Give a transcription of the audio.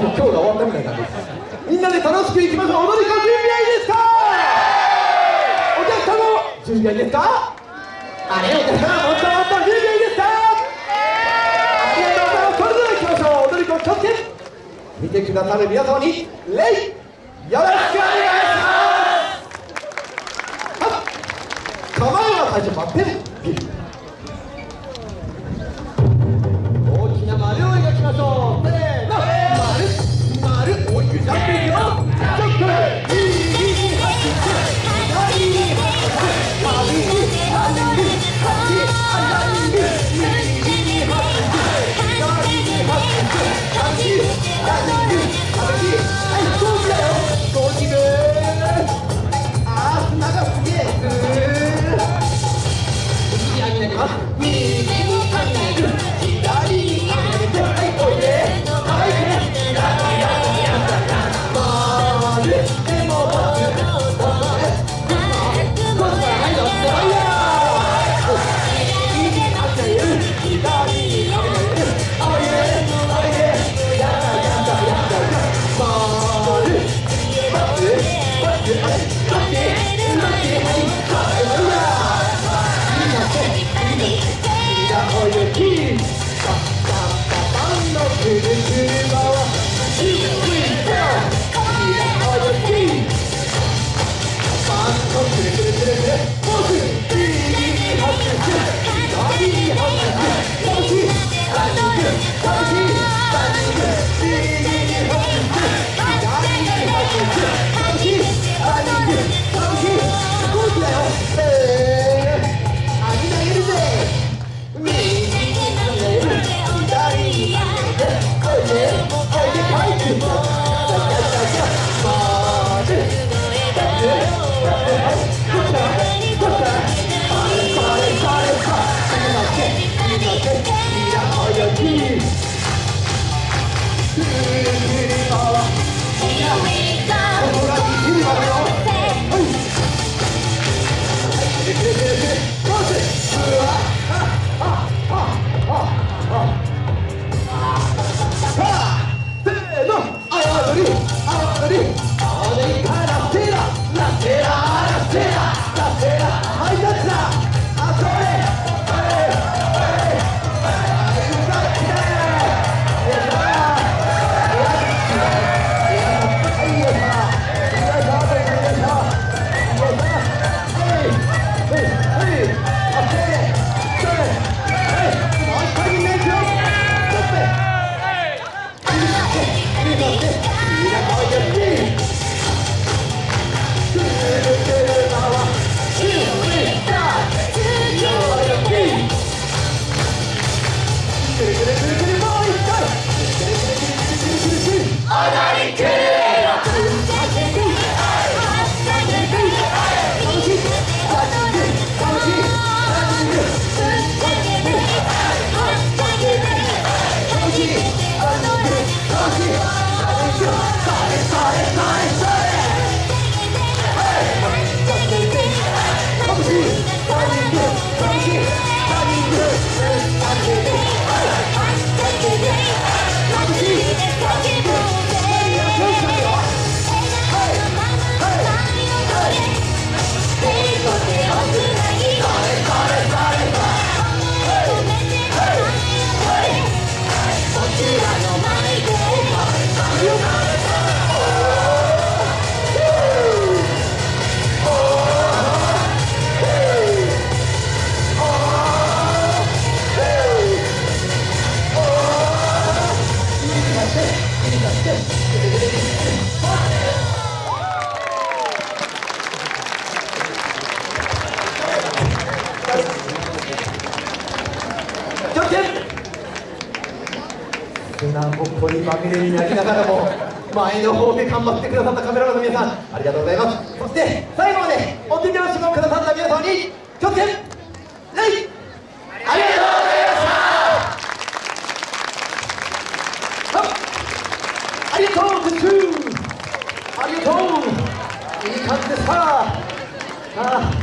今日が終わったみたいな感です。みんなで楽しくいきましょう。踊り子準備はいいですか？お客様も準備はいいですか？あれお客様もっともっと準備はいいですか？ありがとうございます。それではいきましょう。踊り子気をつけ見てくださる皆様に礼。よろしくお願いします。構えは最初待って。る Thank you. 네. 踊りくるぼっこになながらも前の方で頑張ってくださったカメラマンの皆さんありがとうございます。そして最後までお手拍子をくださった皆様に拠点レイりがとうグッズありがとういい感じでさあ